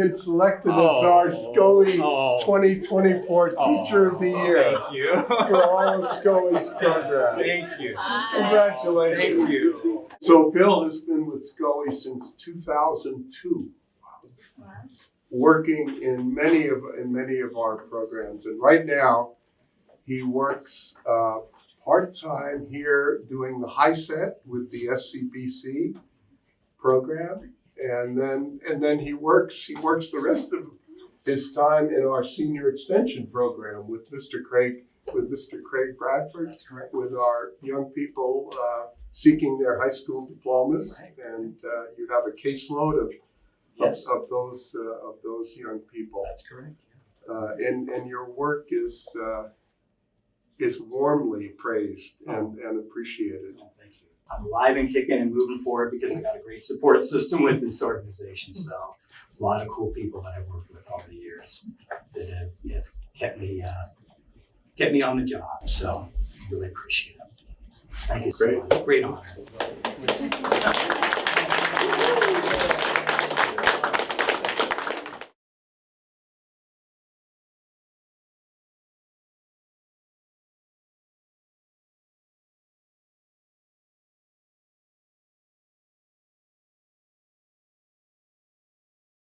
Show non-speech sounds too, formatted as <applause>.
been selected as Oh. our SCOE Oh. 2024 Teacher of the Year Thank you. for all of SCOE's <laughs> programs. Thank you. Congratulations. Thank you. So Bill has been with SCOE since 2002, working in many of, in many of our programs. And right now, he works uh, part-time here doing the HiSET with the SCBC program. And then, and then he works, he works the rest of his time in our senior extension program with Mr. Craig, with Mr. Craig Bradford with our young people uh, seeking their high school diplomas, Right. and uh, you have a caseload of Yes, of, of those uh, of those young people, that's correct. uh, and and your work is uh, is warmly praised and, and appreciated. You. I'm alive and kicking and moving forward because I got a great support system with this organization. So a lot of cool people that I've worked with all the years that have, have kept me uh, kept me on the job. So really appreciate it. Thank you Great. much. Great honor.